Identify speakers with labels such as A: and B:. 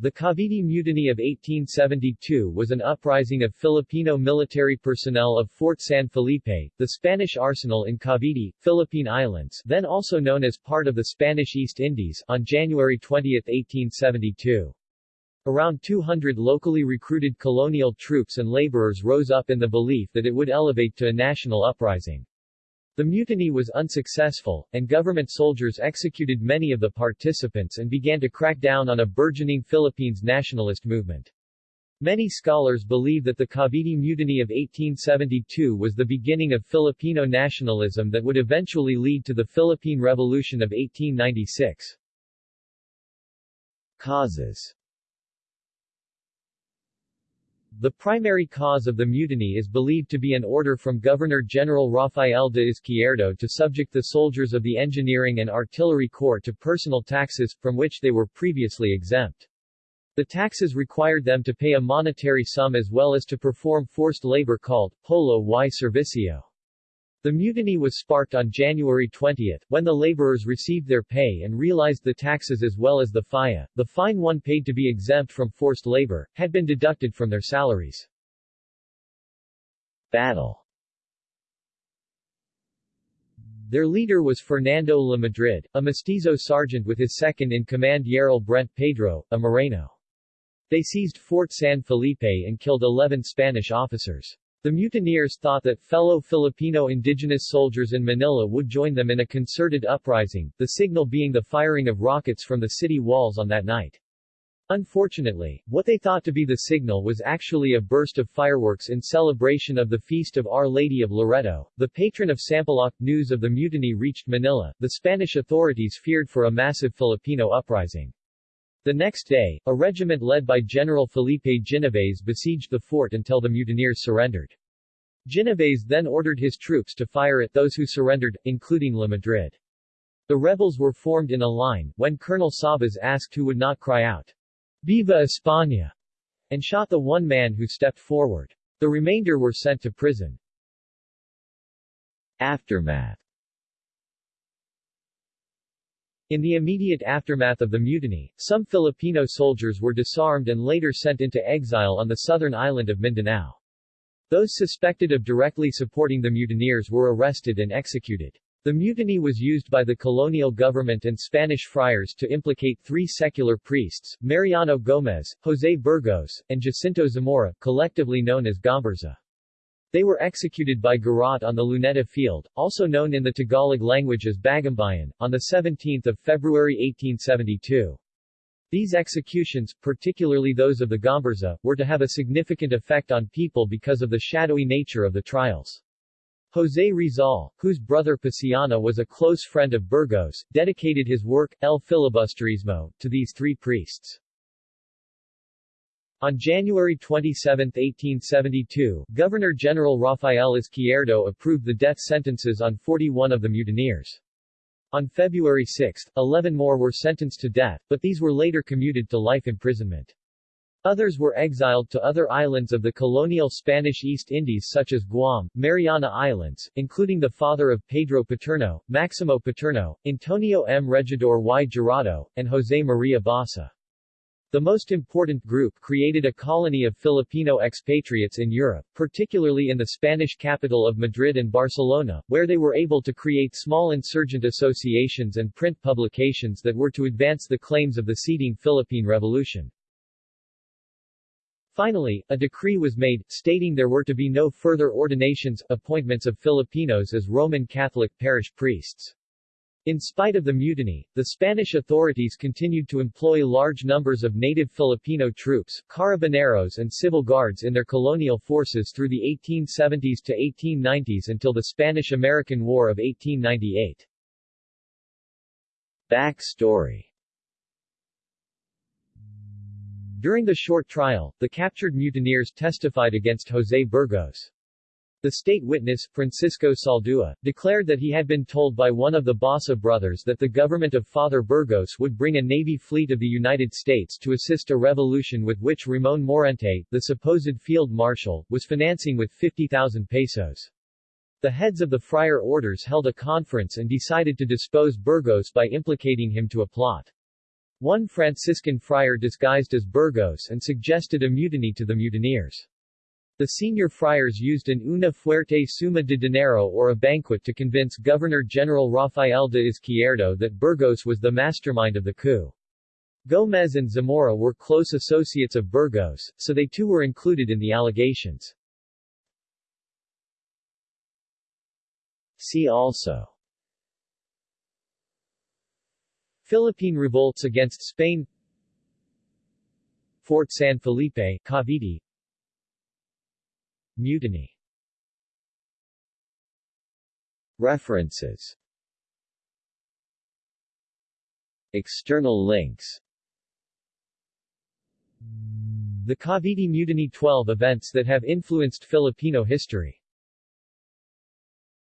A: The Cavite Mutiny of 1872 was an uprising of Filipino military personnel of Fort San Felipe, the Spanish arsenal in Cavite, Philippine Islands then also known as part of the Spanish East Indies on January 20, 1872. Around 200 locally recruited colonial troops and laborers rose up in the belief that it would elevate to a national uprising. The mutiny was unsuccessful, and government soldiers executed many of the participants and began to crack down on a burgeoning Philippines nationalist movement. Many scholars believe that the Cavite Mutiny of 1872 was the beginning of Filipino nationalism that would eventually lead to the Philippine Revolution of 1896.
B: Causes
A: the primary cause of the mutiny is believed to be an order from Governor-General Rafael de Izquierdo to subject the soldiers of the Engineering and Artillery Corps to personal taxes, from which they were previously exempt. The taxes required them to pay a monetary sum as well as to perform forced labor called polo y servicio. The mutiny was sparked on January 20, when the laborers received their pay and realized the taxes as well as the falla, the fine one paid to be exempt from forced labor, had been deducted from their salaries.
B: Battle
A: Their leader was Fernando La Madrid, a mestizo sergeant with his second-in-command Yarrell Brent Pedro, a Moreno. They seized Fort San Felipe and killed 11 Spanish officers. The mutineers thought that fellow Filipino indigenous soldiers in Manila would join them in a concerted uprising, the signal being the firing of rockets from the city walls on that night. Unfortunately, what they thought to be the signal was actually a burst of fireworks in celebration of the feast of Our Lady of Loreto, the patron of Sampaloc. News of the mutiny reached Manila, the Spanish authorities feared for a massive Filipino uprising. The next day, a regiment led by General Felipe Ginovés besieged the fort until the mutineers surrendered. Ginovés then ordered his troops to fire at those who surrendered, including La Madrid. The rebels were formed in a line, when Colonel Sabas asked who would not cry out, Viva España, and shot the one man who stepped forward. The remainder were sent to prison.
B: Aftermath
A: in the immediate aftermath of the mutiny, some Filipino soldiers were disarmed and later sent into exile on the southern island of Mindanao. Those suspected of directly supporting the mutineers were arrested and executed. The mutiny was used by the colonial government and Spanish friars to implicate three secular priests, Mariano Gomez, José Burgos, and Jacinto Zamora, collectively known as Gomburza. They were executed by Garrote on the Luneta Field, also known in the Tagalog language as Bagumbayan, on 17 February 1872. These executions, particularly those of the Gomburza, were to have a significant effect on people because of the shadowy nature of the trials. José Rizal, whose brother Paciano was a close friend of Burgos, dedicated his work, El Filibusterismo, to these three priests. On January 27, 1872, Governor-General Rafael Izquierdo approved the death sentences on 41 of the mutineers. On February 6, 11 more were sentenced to death, but these were later commuted to life imprisonment. Others were exiled to other islands of the colonial Spanish East Indies such as Guam, Mariana Islands, including the father of Pedro Paterno, Maximo Paterno, Antonio M. Regidor y Jurado, and José María Basa. The most important group created a colony of Filipino expatriates in Europe, particularly in the Spanish capital of Madrid and Barcelona, where they were able to create small insurgent associations and print publications that were to advance the claims of the seeding Philippine Revolution. Finally, a decree was made, stating there were to be no further ordinations, appointments of Filipinos as Roman Catholic parish priests. In spite of the mutiny, the Spanish authorities continued to employ large numbers of native Filipino troops, carabineros and civil guards in their colonial forces through the 1870s to 1890s until the Spanish-American War of 1898.
B: Backstory
A: During the short trial, the captured mutineers testified against José Burgos. The state witness, Francisco Saldua, declared that he had been told by one of the Basa brothers that the government of Father Burgos would bring a navy fleet of the United States to assist a revolution with which Ramon Maurente, the supposed field marshal, was financing with 50,000 pesos. The heads of the friar orders held a conference and decided to dispose Burgos by implicating him to a plot. One Franciscan friar disguised as Burgos and suggested a mutiny to the mutineers. The senior friars used an una fuerte suma de dinero or a banquet to convince Governor-General Rafael de Izquierdo that Burgos was the mastermind of the coup. Gomez and Zamora were close associates of Burgos, so they too were included in the allegations.
B: See also
A: Philippine revolts against Spain Fort San Felipe, Cavite Mutiny.
B: References. External links.
A: The Cavite Mutiny 12 events that have influenced Filipino history